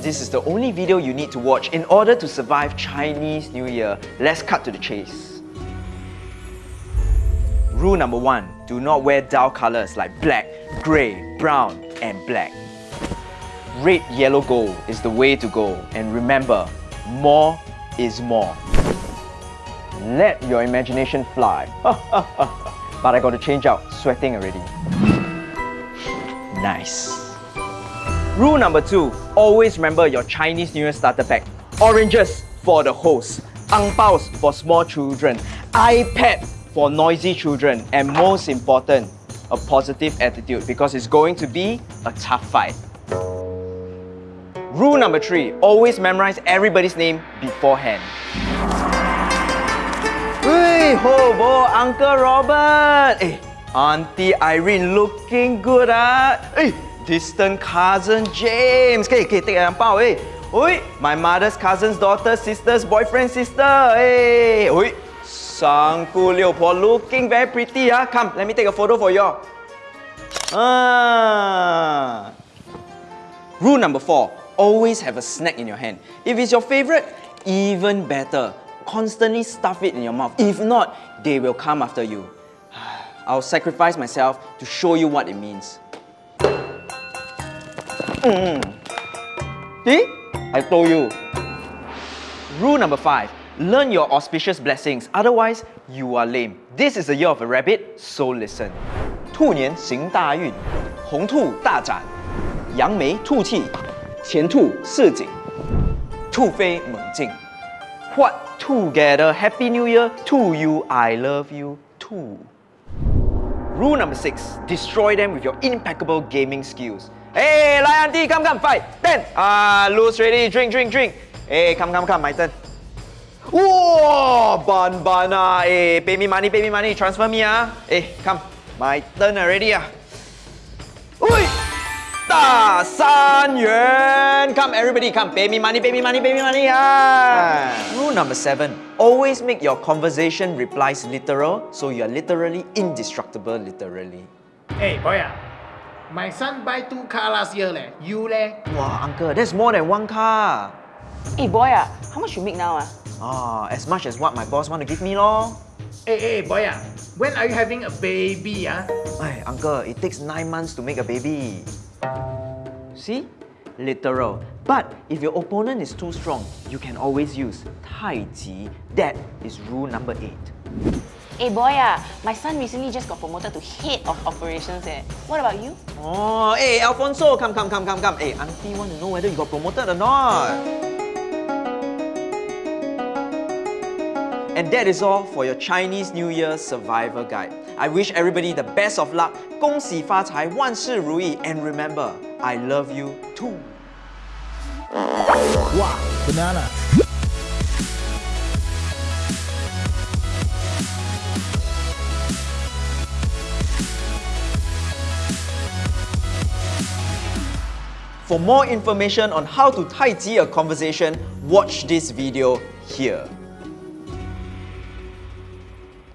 This is the only video you need to watch in order to survive Chinese New Year. Let's cut to the chase. Rule number one, do not wear dull colors like black, grey, brown and black. Red, yellow, gold is the way to go. And remember, more is more. Let your imagination fly. but I got to change out, sweating already. Nice. Rule number two, always remember your Chinese New Year starter pack. Oranges for the host, ang paos for small children, iPad for noisy children, and most important, a positive attitude because it's going to be a tough fight. Rule number three, always memorize everybody's name beforehand. Hey, ho, Uncle Robert. Hey, Auntie Irene looking good ah. Hey, distant cousin James. Okay, okay, take a bao. Hey, Oi, my mother's cousin's daughter, sister's boyfriend, sister. Hey, Oi, Sang Ku Liu Po looking very pretty ah. Come, let me take a photo for you. Ah. Rule number four, always have a snack in your hand. If it's your favorite, even better. Constantly stuff it in your mouth. If not, they will come after you. I'll sacrifice myself to show you what it means. Mm. See? I told you. Rule number five, learn your auspicious blessings, otherwise you are lame. This is the year of a rabbit, so listen. 兔年行大运，红兔大展，扬眉吐气，前兔似锦，兔飞猛进。What together? Happy New Year to you. I love you too. Rule number six, destroy them with your impeccable gaming skills. Hey, Lai auntie, come, come, ten. Ah, uh, lose ready, drink, drink, drink. Hey, come, come, come, my turn. Whoa, ban ban ah. Hey, pay me money, pay me money, transfer me ah. Hey, come, my turn already ah. Oi! da san yuan. Come, everybody, come, pay me money, pay me money, pay me money ah. ah. Rule number seven, always make your conversation replies literal, so you are literally indestructible, literally. Hey, boy ah my son buy two car last year leh. You leh? Wow, uncle, that's more than one car. Hey, boy, ah, how much you make now? Ah? Ah, as much as what my boss want to give me, lor. Hey, hey, boy, ah. when are you having a baby? Ah? Hey, uncle, it takes nine months to make a baby. See? Literal. But if your opponent is too strong, you can always use Tai Chi. That is rule number 8. Hey boy, ah, my son recently just got promoted to head of operations eh. What about you? Oh, hey Alfonso, come, come, come, come, come. Hey, auntie want to know whether you got promoted or not. And that is all for your Chinese New Year Survivor Guide. I wish everybody the best of luck, 恭喜发财，万事如意, and remember, I love you too. Wow, banana. For more information on how to Tai Chi a conversation, watch this video here.